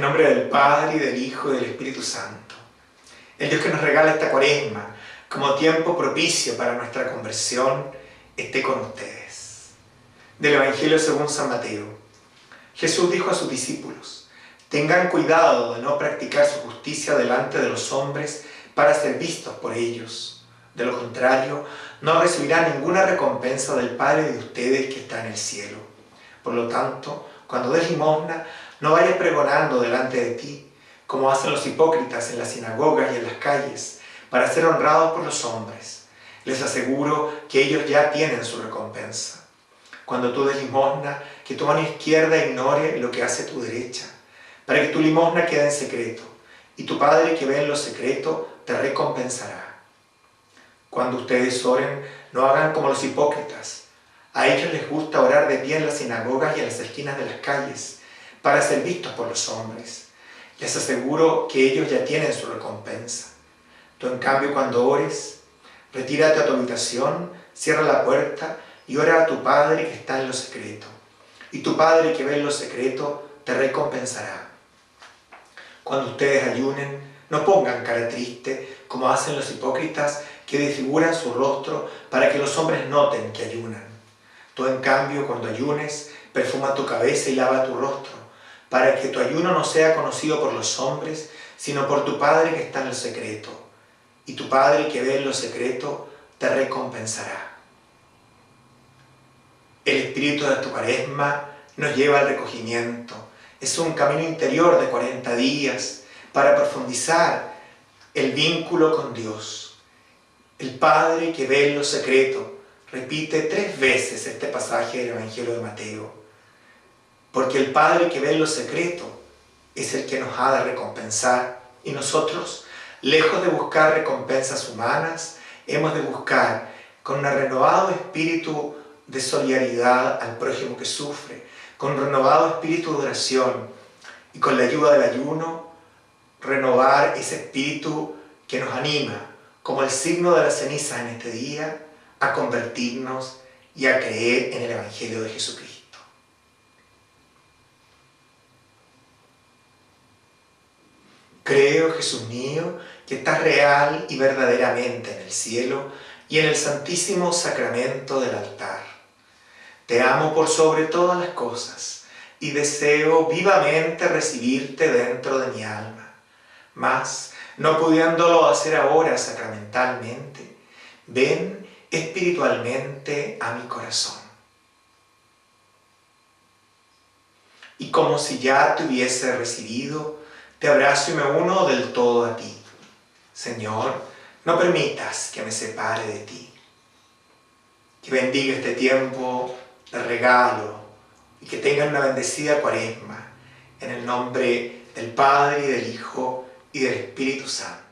nombre del Padre, y del Hijo, y del Espíritu Santo. El Dios que nos regala esta cuaresma como tiempo propicio para nuestra conversión, esté con ustedes. Del Evangelio según San Mateo. Jesús dijo a sus discípulos, tengan cuidado de no practicar su justicia delante de los hombres para ser vistos por ellos. De lo contrario, no recibirán ninguna recompensa del Padre de ustedes que está en el cielo. Por lo tanto, cuando des limosna, no vayas pregonando delante de ti, como hacen los hipócritas en las sinagogas y en las calles, para ser honrados por los hombres. Les aseguro que ellos ya tienen su recompensa. Cuando tú des limosna, que tu mano izquierda ignore lo que hace tu derecha, para que tu limosna quede en secreto, y tu Padre que ve en lo secreto te recompensará. Cuando ustedes oren, no hagan como los hipócritas. A ellos les gusta orar de pie en las sinagogas y en las esquinas de las calles, para ser vistos por los hombres. Les aseguro que ellos ya tienen su recompensa. Tú en cambio cuando ores, retírate a tu habitación, cierra la puerta y ora a tu Padre que está en lo secreto. Y tu Padre que ve en lo secreto te recompensará. Cuando ustedes ayunen, no pongan cara triste como hacen los hipócritas que desfiguran su rostro para que los hombres noten que ayunan. Tú en cambio cuando ayunes, perfuma tu cabeza y lava tu rostro para que tu ayuno no sea conocido por los hombres, sino por tu Padre que está en el secreto. Y tu Padre que ve en lo secreto te recompensará. El espíritu de tu cuaresma nos lleva al recogimiento. Es un camino interior de 40 días para profundizar el vínculo con Dios. El Padre que ve en lo secreto repite tres veces este pasaje del Evangelio de Mateo. Porque el Padre que ve en lo secreto es el que nos ha de recompensar. Y nosotros, lejos de buscar recompensas humanas, hemos de buscar con un renovado espíritu de solidaridad al prójimo que sufre, con un renovado espíritu de oración y con la ayuda del ayuno, renovar ese espíritu que nos anima, como el signo de la ceniza en este día, a convertirnos y a creer en el Evangelio de Jesucristo. Creo, Jesús mío, que estás real y verdaderamente en el cielo y en el santísimo sacramento del altar. Te amo por sobre todas las cosas y deseo vivamente recibirte dentro de mi alma. Mas, no pudiéndolo hacer ahora sacramentalmente, ven espiritualmente a mi corazón. Y como si ya te hubiese recibido, te abrazo y me uno del todo a ti. Señor, no permitas que me separe de ti. Que bendiga este tiempo de regalo y que tengan una bendecida cuaresma en el nombre del Padre y del Hijo y del Espíritu Santo.